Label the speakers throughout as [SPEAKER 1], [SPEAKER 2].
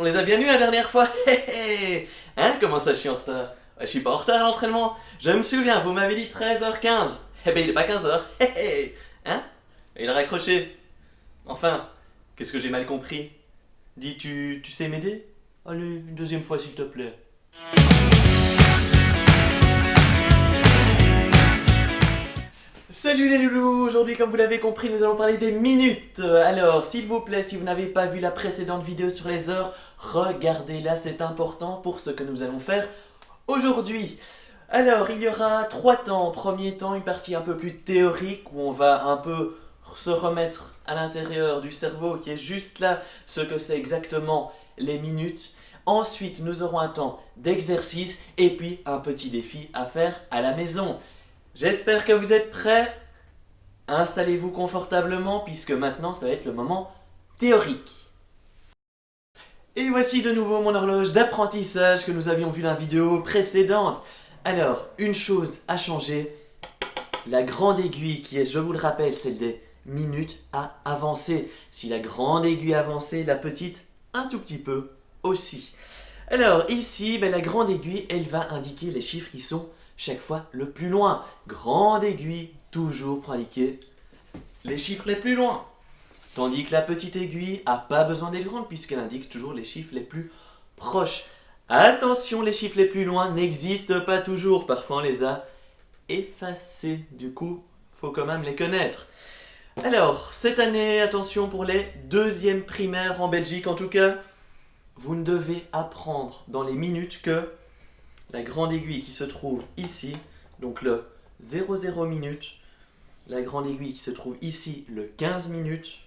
[SPEAKER 1] On les a bien eus la dernière fois. Hein Comment ça je suis en retard Je suis pas en retard à l'entraînement. Je me souviens, vous m'avez dit 13h15 Eh ben il est pas 15h Hein? Il a raccroché. Enfin, qu'est-ce que j'ai mal compris? Dis, tu, tu sais m'aider? Allez, une deuxième fois s'il te plaît. Salut les loulous Aujourd'hui, comme vous l'avez compris, nous allons parler des minutes. Alors, s'il vous plaît, si vous n'avez pas vu la précédente vidéo sur les heures, regardez-la, c'est important pour ce que nous allons faire aujourd'hui. Alors, il y aura trois temps. Premier temps, une partie un peu plus théorique où on va un peu se remettre à l'intérieur du cerveau qui est juste là ce que c'est exactement les minutes. Ensuite, nous aurons un temps d'exercice et puis un petit défi à faire à la maison. J'espère que vous êtes prêts. Installez-vous confortablement puisque maintenant ça va être le moment théorique. Et voici de nouveau mon horloge d'apprentissage que nous avions vu dans la vidéo précédente. Alors, une chose a changé. La grande aiguille qui est, je vous le rappelle, celle des minutes a avancé. Si la grande aiguille a avancé, la petite un tout petit peu aussi. Alors ici, ben, la grande aiguille, elle va indiquer les chiffres qui sont chaque fois le plus loin. Grande aiguille, toujours pour indiquer les chiffres les plus loin. Tandis que la petite aiguille n'a pas besoin d'être grande puisqu'elle indique toujours les chiffres les plus proches. Attention, les chiffres les plus loin n'existent pas toujours. Parfois, on les a effacés. Du coup, faut quand même les connaître. Alors, cette année, attention pour les deuxièmes primaires en Belgique en tout cas, vous ne devez apprendre dans les minutes que la grande aiguille qui se trouve ici, donc le 00 minutes, la grande aiguille qui se trouve ici, le 15 minutes,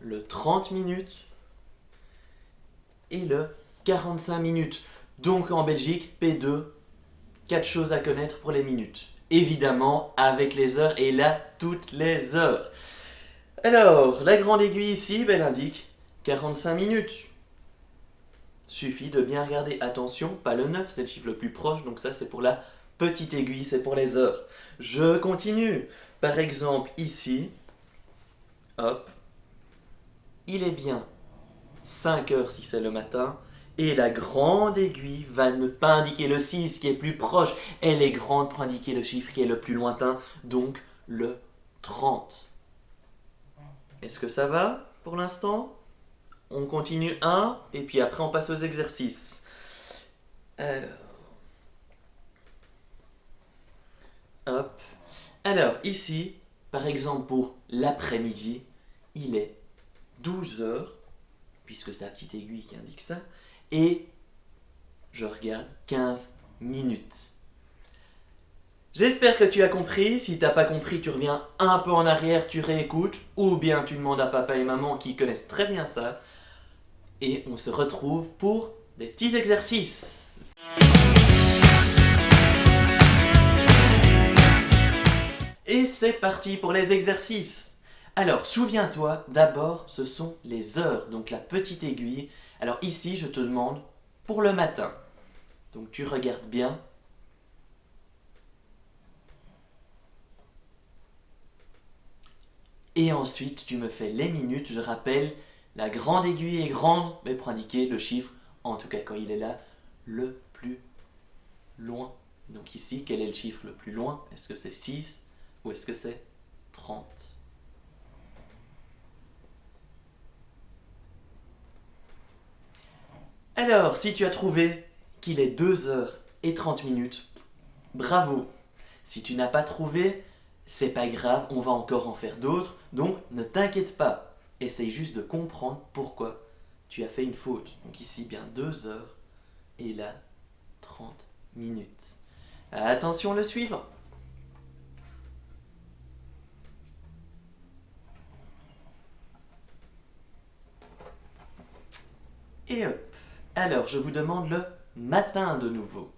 [SPEAKER 1] le 30 minutes et le 45 minutes. Donc en Belgique, P2, 4 choses à connaître pour les minutes. Évidemment, avec les heures, et là, toutes les heures. Alors, la grande aiguille ici, ben, elle indique 45 minutes. Suffit de bien regarder. Attention, pas le 9, c'est le chiffre le plus proche, donc ça c'est pour la petite aiguille, c'est pour les heures. Je continue. Par exemple, ici, hop, il est bien 5 heures si c'est le matin, et la grande aiguille va ne pas indiquer le 6 qui est plus proche, elle est grande pour indiquer le chiffre qui est le plus lointain, donc le 30. Est-ce que ça va pour l'instant? On continue un, et puis après on passe aux exercices. Alors. Alors, ici, par exemple pour l'après-midi, il est 12 heures, puisque c'est la petite aiguille qui indique ça, et je regarde 15 minutes. J'espère que tu as compris. Si tu n'as pas compris, tu reviens un peu en arrière, tu réécoutes, ou bien tu demandes à papa et maman qui connaissent très bien ça et on se retrouve pour des petits exercices. Et c'est parti pour les exercices. Alors, souviens-toi, d'abord, ce sont les heures, donc la petite aiguille. Alors ici, je te demande pour le matin. Donc tu regardes bien. Et ensuite, tu me fais les minutes. Je rappelle, la grande aiguille est grande, mais pour indiquer le chiffre, en tout cas quand il est là, le plus loin. Donc ici, quel est le chiffre le plus loin? Est-ce que c'est 6 ou est-ce que c'est 30 Alors, si tu as trouvé qu'il est 2 heures et 30 minutes, bravo. Si tu n'as pas trouvé, c'est pas grave, on va encore en faire d'autres, donc ne t'inquiète pas essaye juste de comprendre pourquoi tu as fait une faute. Donc ici, bien 2 heures et là, 30 minutes. Attention, le suivant. Et hop. Alors, je vous demande le matin de nouveau.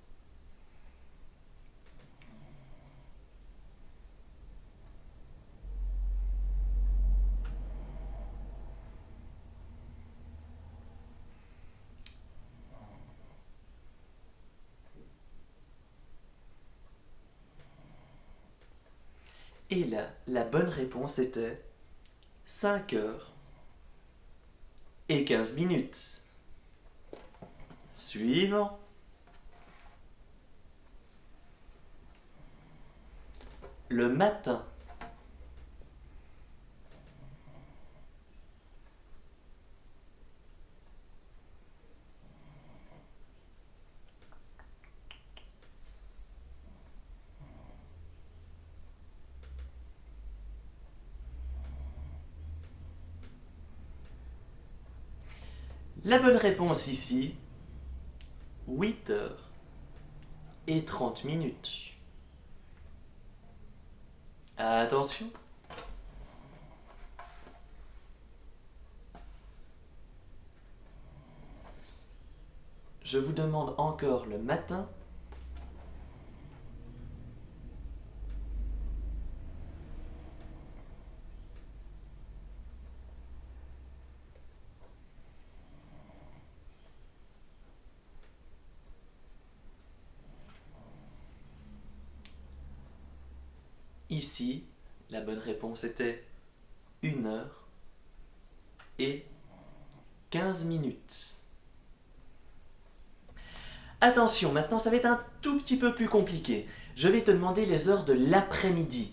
[SPEAKER 1] Et là, la bonne réponse était 5 heures et 15 minutes. Suivant. Le matin. La bonne réponse ici, 8 heures et 30 minutes. Attention. Je vous demande encore le matin Ici, la bonne réponse était 1 heure et 15 minutes. Attention, maintenant ça va être un tout petit peu plus compliqué. Je vais te demander les heures de l'après-midi,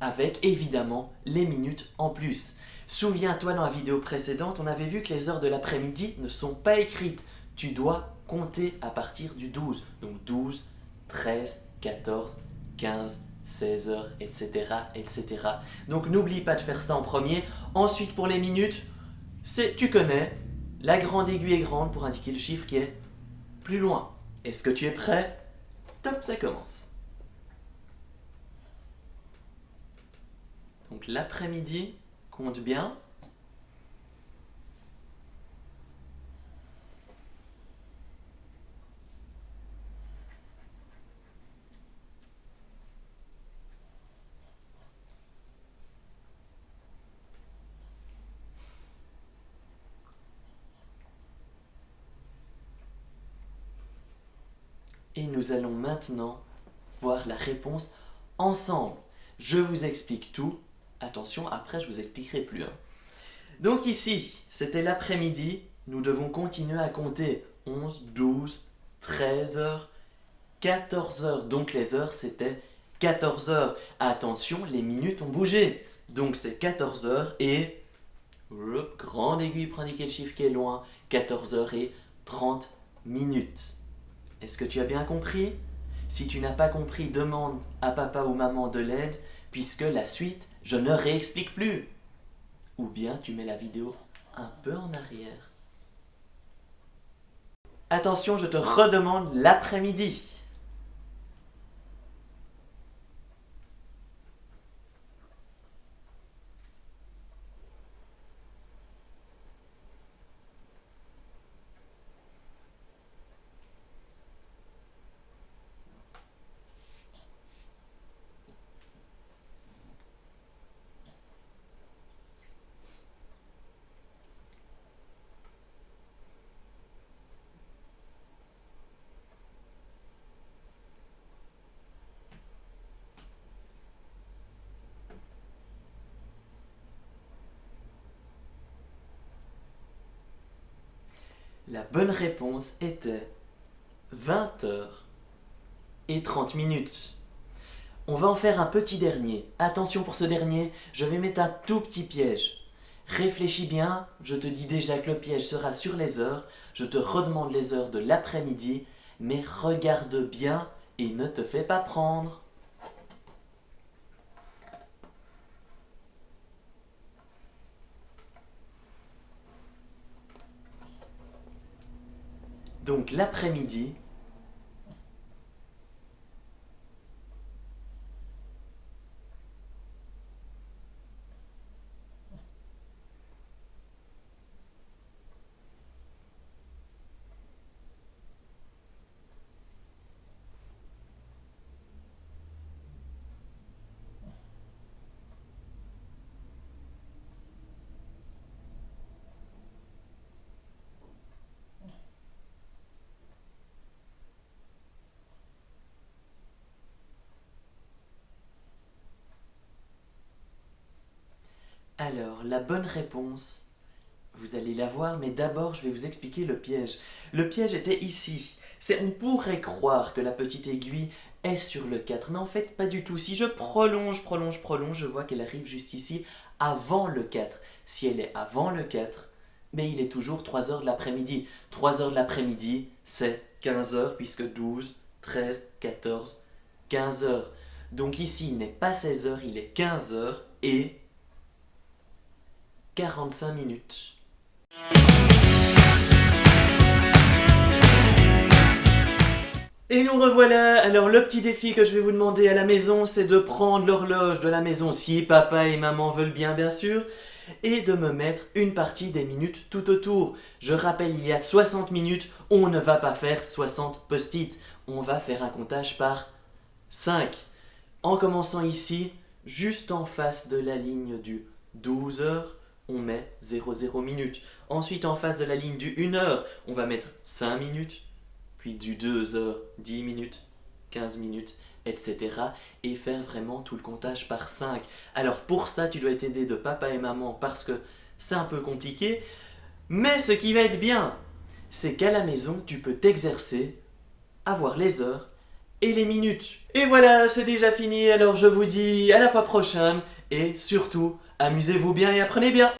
[SPEAKER 1] avec évidemment les minutes en plus. Souviens-toi dans la vidéo précédente, on avait vu que les heures de l'après-midi ne sont pas écrites. Tu dois compter à partir du 12. Donc 12, 13, 14, 15, 16 heures, etc., etc. Donc n'oublie pas de faire ça en premier. Ensuite, pour les minutes, c'est, tu connais, la grande aiguille est grande pour indiquer le chiffre qui est plus loin. Est-ce que tu es prêt? Top, ça commence. Donc l'après-midi, compte bien. Et nous allons maintenant voir la réponse ensemble. Je vous explique tout. Attention, après je vous expliquerai plus. Hein. Donc ici, c'était l'après-midi. Nous devons continuer à compter 11, 12, 13 heures, 14 heures. Donc les heures, c'était 14 heures. Attention, les minutes ont bougé. Donc c'est 14 heures et... grande aiguille pour indiquer le chiffre qui est loin. 14 heures et 30 minutes. Est-ce que tu as bien compris? Si tu n'as pas compris, demande à papa ou maman de l'aide, puisque la suite, je ne réexplique plus. Ou bien tu mets la vidéo un peu en arrière. Attention, je te redemande l'après-midi. La bonne réponse était 20 heures et 30 minutes. On va en faire un petit dernier. Attention pour ce dernier, je vais mettre un tout petit piège. Réfléchis bien, je te dis déjà que le piège sera sur les heures, je te redemande les heures de l'après-midi, mais regarde bien et ne te fais pas prendre. Donc l'après-midi, Alors, la bonne réponse, Vous allez la voir, mais d'abord je vais vous expliquer le piège. Le piège était ici. On pourrait croire que la petite aiguille est sur le 4, mais en fait pas du tout. Si je prolonge, prolonge, prolonge, je vois qu'elle arrive juste ici, avant le 4. Si elle est avant le 4, mais il est toujours 3 heures de l'après-midi. 3 heures de l'après-midi, c'est 15 heures, puisque 12, 13, 14, 15 heures. Donc ici, il n'est pas 16 heures, il est 15 heures et 45 minutes. Et nous revoilà Alors le petit défi que je vais vous demander à la maison, c'est de prendre l'horloge de la maison, si papa et maman veulent bien bien sûr, et de me mettre une partie des minutes tout autour. Je rappelle, il y a 60 minutes, on ne va pas faire 60 post-it, on va faire un comptage par 5. En commençant ici, juste en face de la ligne du 12 heures, on met 00 minutes. Ensuite, en face de la ligne du 1 heure, on va mettre 5 minutes puis du 2 heures, 10 minutes, 15 minutes, etc. Et faire vraiment tout le comptage par 5. Alors pour ça, tu dois être aidé de papa et maman parce que c'est un peu compliqué. Mais ce qui va être bien, c'est qu'à la maison, tu peux t'exercer, avoir les heures et les minutes. Et voilà, c'est déjà fini, alors je vous dis à la fois prochaine et surtout, amusez-vous bien et apprenez bien